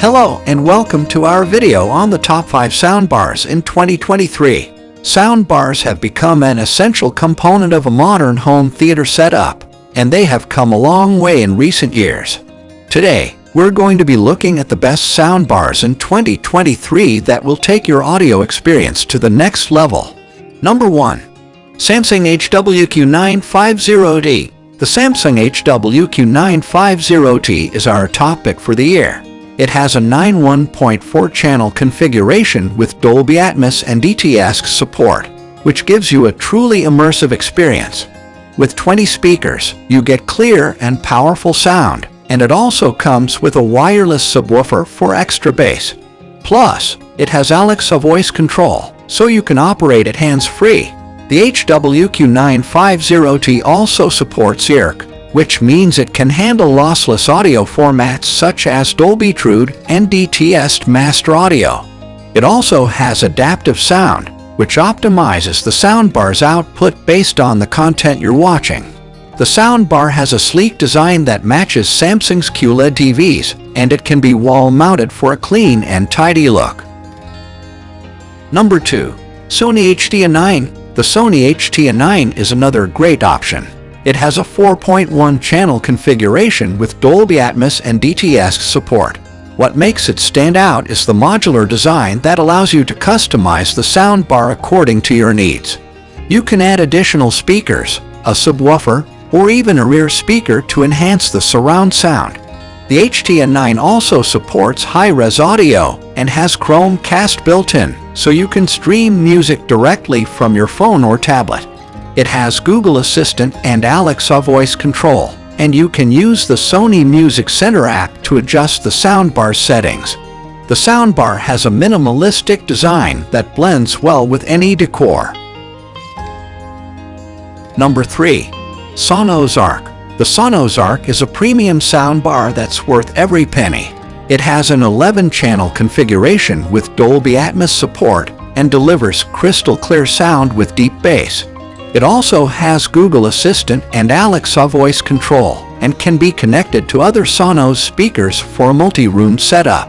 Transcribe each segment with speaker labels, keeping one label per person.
Speaker 1: Hello and welcome to our video on the top 5 soundbars in 2023. Soundbars have become an essential component of a modern home theater setup, and they have come a long way in recent years. Today, we're going to be looking at the best soundbars in 2023 that will take your audio experience to the next level. Number 1. Samsung HWQ950T The Samsung HWQ950T is our top pick for the year. It has a 9.1.4 channel configuration with Dolby Atmos and DTS support, which gives you a truly immersive experience. With 20 speakers, you get clear and powerful sound, and it also comes with a wireless subwoofer for extra bass. Plus, it has Alexa voice control, so you can operate it hands-free. The HWQ950T also supports EARC, which means it can handle lossless audio formats such as Dolby TrueHD and DTS Master Audio. It also has adaptive sound, which optimizes the soundbar's output based on the content you're watching. The soundbar has a sleek design that matches Samsung's QLED TVs, and it can be wall-mounted for a clean and tidy look. Number 2. Sony HTA9 the Sony HTA9 is another great option. It has a 4.1 channel configuration with Dolby Atmos and DTS support. What makes it stand out is the modular design that allows you to customize the soundbar according to your needs. You can add additional speakers, a subwoofer, or even a rear speaker to enhance the surround sound. The HTA9 also supports high-res audio and has Chromecast built-in, so you can stream music directly from your phone or tablet. It has Google Assistant and Alexa voice control, and you can use the Sony Music Center app to adjust the soundbar settings. The soundbar has a minimalistic design that blends well with any decor. Number 3. Sonos Arc the Sonos Arc is a premium soundbar that's worth every penny. It has an 11-channel configuration with Dolby Atmos support and delivers crystal clear sound with deep bass. It also has Google Assistant and Alexa voice control and can be connected to other Sonos speakers for a multi-room setup.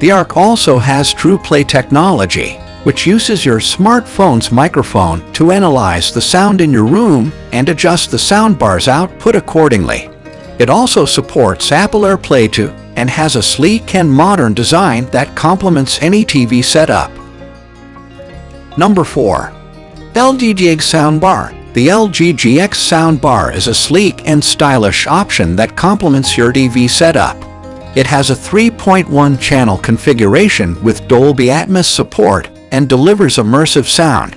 Speaker 1: The Arc also has TruePlay technology, which uses your smartphone's microphone to analyze the sound in your room and adjust the soundbar's output accordingly. It also supports Apple AirPlay 2 and has a sleek and modern design that complements any TV setup. Number 4. LG GX Soundbar The LG GX Soundbar is a sleek and stylish option that complements your TV setup. It has a 3.1 channel configuration with Dolby Atmos support and delivers immersive sound.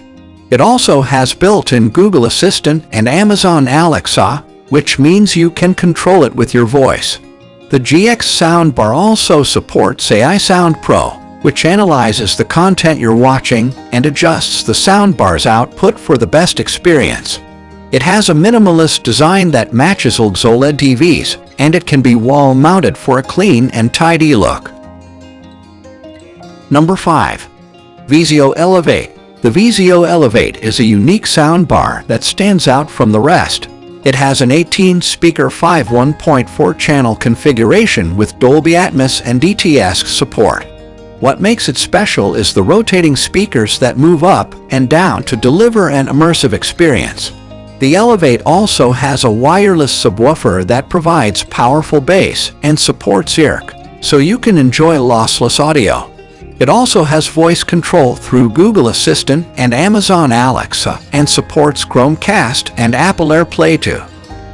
Speaker 1: It also has built-in Google Assistant and Amazon Alexa, which means you can control it with your voice. The GX soundbar also supports AI Sound Pro, which analyzes the content you're watching and adjusts the soundbar's output for the best experience. It has a minimalist design that matches old OLED TVs, and it can be wall-mounted for a clean and tidy look. Number 5. Vizio Elevate The Vizio Elevate is a unique soundbar that stands out from the rest. It has an 18-speaker 5.1.4 channel configuration with Dolby Atmos and DTS support. What makes it special is the rotating speakers that move up and down to deliver an immersive experience. The Elevate also has a wireless subwoofer that provides powerful bass and supports EARC, so you can enjoy lossless audio. It also has voice control through Google Assistant and Amazon Alexa and supports Chromecast and Apple AirPlay 2.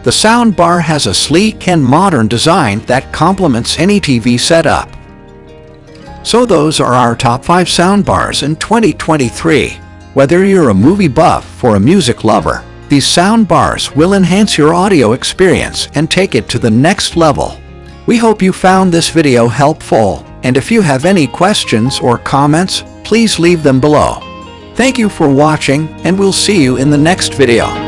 Speaker 1: The soundbar has a sleek and modern design that complements any TV setup. So those are our top 5 soundbars in 2023. Whether you're a movie buff or a music lover, these soundbars will enhance your audio experience and take it to the next level. We hope you found this video helpful and if you have any questions or comments, please leave them below. Thank you for watching and we'll see you in the next video.